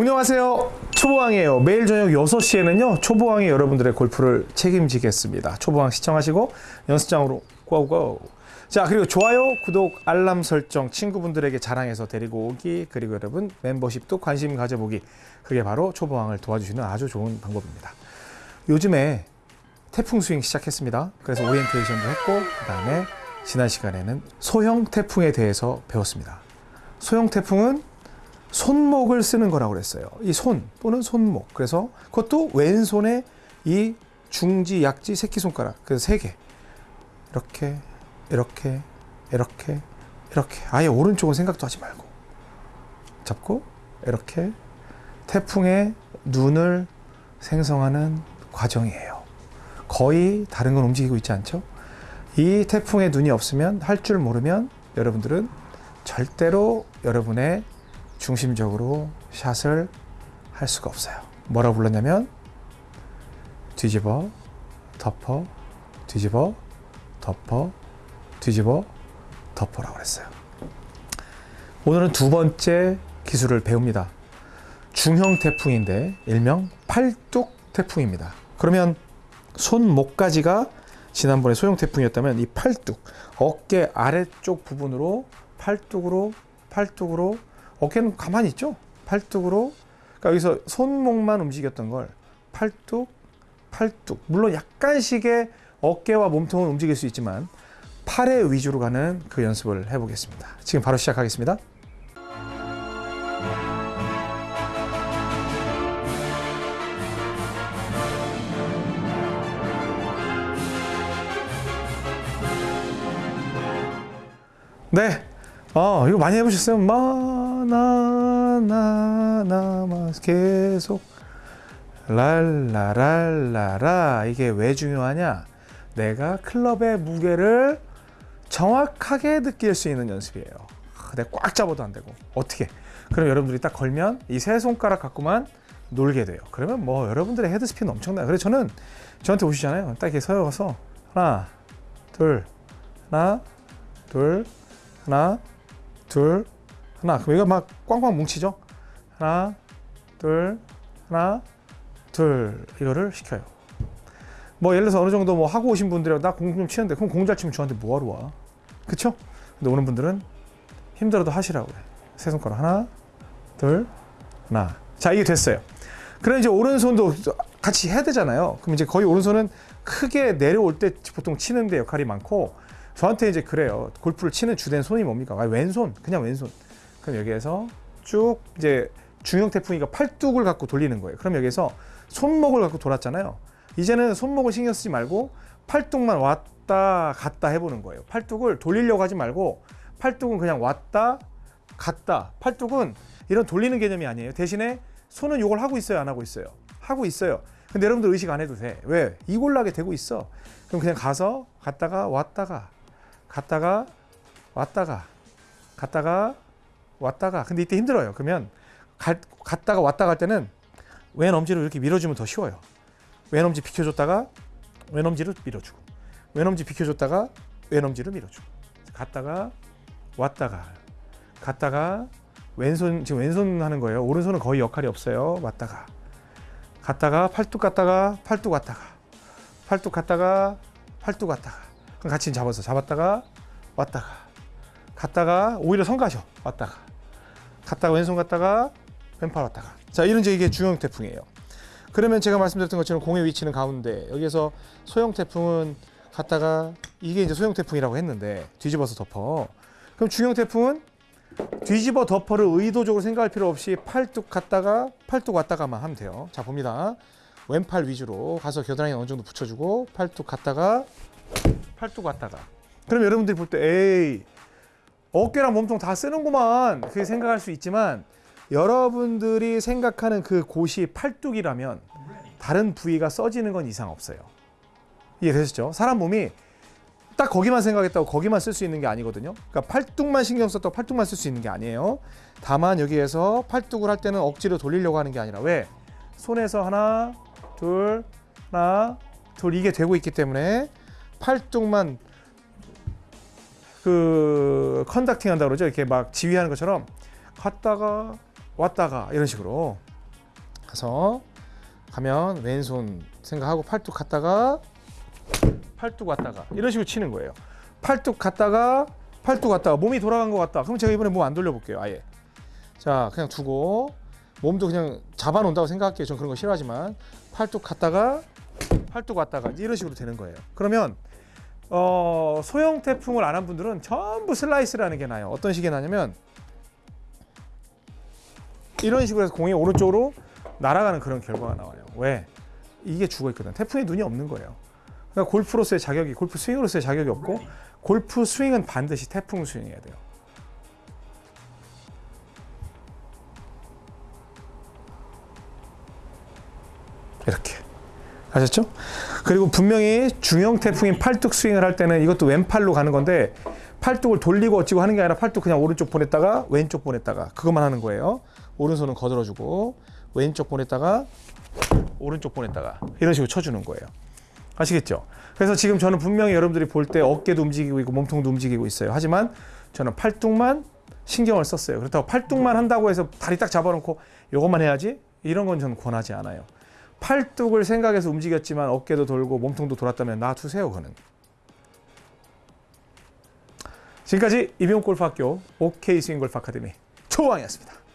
안녕하세요. 초보왕이에요. 매일 저녁 6시에는요 초보왕이 여러분들의 골프를 책임지겠습니다. 초보왕 시청하시고 연습장으로 고고. 자 그리고 좋아요 구독 알람 설정 친구분들에게 자랑해서 데리고 오기 그리고 여러분 멤버십도 관심 가져보기. 그게 바로 초보왕을 도와주시는 아주 좋은 방법입니다. 요즘에 태풍 스윙 시작했습니다. 그래서 오리엔테이션도 했고 그 다음에 지난 시간에는 소형 태풍에 대해서 배웠습니다. 소형 태풍은 손목을 쓰는 거라고 그랬어요. 이 손 또는 손목. 그래서 그것도 왼손에 이 중지, 약지, 새끼손가락. 그래서 세 개. 이렇게, 이렇게, 이렇게, 이렇게. 아예 오른쪽은 생각도 하지 말고. 잡고, 이렇게 태풍의 눈을 생성하는 과정이에요. 거의 다른 건 움직이고 있지 않죠? 이 태풍의 눈이 없으면 할 줄 모르면 여러분들은 절대로 여러분의 중심적으로 샷을 할 수가 없어요. 뭐라고 불렀냐면 뒤집어, 덮어, 뒤집어, 덮어, 뒤집어, 덮어라고 그랬어요. 오늘은 두 번째 기술을 배웁니다. 중형 태풍인데 일명 팔뚝 태풍입니다. 그러면 손 목까지가 지난번에 소형 태풍이었다면 이 팔뚝, 어깨 아래쪽 부분으로 팔뚝으로 팔뚝으로 어깨는 가만히 있죠. 팔뚝으로 그러니까 여기서 손목만 움직였던 걸 팔뚝, 팔뚝. 물론 약간씩의 어깨와 몸통은 움직일 수 있지만 팔의 위주로 가는 그 연습을 해보겠습니다. 지금 바로 시작하겠습니다. 네. 어, 이거 많이 해보셨어요? 마, 나, 나, 나, 마, 계속. 랄라랄라라. 이게 왜 중요하냐? 내가 클럽의 무게를 정확하게 느낄 수 있는 연습이에요. 내가 꽉 잡아도 안 되고. 어떻게? 그럼 여러분들이 딱 걸면 이 세 손가락 갖고만 놀게 돼요. 그러면 뭐 여러분들의 헤드스피는 엄청나요. 그래서 저는 저한테 오시잖아요. 딱 이렇게 서서 하나, 둘, 하나, 둘, 하나, 둘, 하나. 그럼 이거 막 꽝꽝 뭉치죠? 하나, 둘, 하나, 둘. 이거를 시켜요. 뭐 예를 들어서 어느 정도 뭐 하고 오신 분들이 나 공 좀 치는데 그럼 공 잘 치면 저한테 뭐하러 와? 그쵸? 근데 오는 분들은 힘들어도 하시라고 그래. 세 손가락 하나, 둘, 하나. 자, 이게 됐어요. 그럼 이제 오른손도 같이 해야 되잖아요. 그럼 이제 거의 오른손은 크게 내려올 때 보통 치는 데 역할이 많고 저한테 이제 그래요. 골프를 치는 주된 손이 뭡니까? 아, 왼손, 그냥 왼손. 그럼 여기에서 쭉 이제 중형 태풍이가 팔뚝을 갖고 돌리는 거예요. 그럼 여기서 손목을 갖고 돌았잖아요. 이제는 손목을 신경 쓰지 말고 팔뚝만 왔다 갔다 해보는 거예요. 팔뚝을 돌리려고 하지 말고 팔뚝은 그냥 왔다 갔다. 팔뚝은 이런 돌리는 개념이 아니에요. 대신에 손은 이걸 하고 있어요, 안 하고 있어요? 하고 있어요. 근데 여러분들 의식 안 해도 돼. 왜? 이골나게 되고 있어. 그럼 그냥 가서 갔다가 왔다가 갔다가 왔다가 갔다가 왔다가 근데 이때 힘들어요. 그러면 가, 갔다가 왔다 갈 때는 왼 엄지를 이렇게 밀어주면 더 쉬워요. 왼 엄지 비켜줬다가 왼 엄지를 밀어주고 왼 엄지 비켜줬다가 왼 엄지를 밀어주고 갔다가 왔다가 갔다가 왼손 지금 왼손 하는 거예요. 오른손은 거의 역할이 없어요. 왔다가 갔다가 팔뚝 갔다가 팔뚝 왔다가 팔뚝 갔다가 팔뚝 왔다가 같이 잡아서 잡았다가 왔다가 갔다가 오히려 선 가셔 왔다가 갔다가 왼손 갔다가 왼팔 왔다가 자 이런 이제 이게 중형 태풍이에요. 그러면 제가 말씀드렸던 것처럼 공의 위치는 가운데 여기서 소형 태풍은 갔다가 이게 이제 소형 태풍이라고 했는데 뒤집어서 덮어. 그럼 중형 태풍은 뒤집어 덮어를 의도적으로 생각할 필요 없이 팔뚝 갔다가 팔뚝 왔다가만 하면 돼요. 자 봅니다. 왼팔 위주로 가서 겨드랑이 어느 정도 붙여주고 팔뚝 갔다가 팔뚝 왔다가. 그럼 여러분들이 볼 때 에이 어깨랑 몸통 다 쓰는구만 그렇게 생각할 수 있지만 여러분들이 생각하는 그 곳이 팔뚝이라면 다른 부위가 써지는 건 이상 없어요. 이해되셨죠? 사람 몸이 딱 거기만 생각했다고 거기만 쓸 수 있는 게 아니거든요. 그러니까 팔뚝만 신경 썼다고 팔뚝만 쓸 수 있는 게 아니에요. 다만 여기에서 팔뚝을 할 때는 억지로 돌리려고 하는 게 아니라 왜? 손에서 하나, 둘, 하나, 둘 이게 되고 있기 때문에 팔뚝만 그 컨덕팅 한다 그러죠. 이렇게 막 지휘하는 것처럼 갔다가 왔다가 이런 식으로 가서 가면 왼손 생각하고 팔뚝 갔다가 팔뚝 왔다가 이런 식으로 치는 거예요. 팔뚝 갔다가 팔뚝 갔다가 몸이 돌아간 것 같다. 그럼 제가 이번에 몸 안 돌려볼게요. 아예. 자 그냥 두고 몸도 그냥 잡아놓는다고 생각할게요. 전 그런 거 싫어하지만 팔뚝 갔다가 팔뚝 왔다가 이런 식으로 되는 거예요. 그러면 어, 소형 태풍을 안 한 분들은 전부 슬라이스라는 게 나요. 어떤 식이 나냐면 이런 식으로 해서 공이 오른쪽으로 날아가는 그런 결과가 나와요. 왜? 이게 죽어 있거든. 태풍에 눈이 없는 거예요. 그러니까 골프로서의 자격이 골프 스윙으로서의 자격이 없고 골프 스윙은 반드시 태풍 스윙해야 돼요. 이렇게 아셨죠? 그리고 분명히 중형 태풍인 팔뚝 스윙을 할 때는 이것도 왼팔로 가는 건데 팔뚝을 돌리고 어찌고 하는 게 아니라 팔뚝 그냥 오른쪽 보냈다가 왼쪽 보냈다가 그것만 하는 거예요. 오른손은 거들어주고 왼쪽 보냈다가 오른쪽 보냈다가 이런 식으로 쳐주는 거예요. 아시겠죠? 그래서 지금 저는 분명히 여러분들이 볼 때 어깨도 움직이고 있고 몸통도 움직이고 있어요. 하지만 저는 팔뚝만 신경을 썼어요. 그렇다고 팔뚝만 한다고 해서 다리 딱 잡아놓고 이것만 해야지 이런 건 저는 권하지 않아요. 팔뚝을 생각해서 움직였지만 어깨도 돌고 몸통도 돌았다면 놔두세요 그는. 지금까지 이병골프학교 OK 스윙골프 아카데미 초왕이었습니다.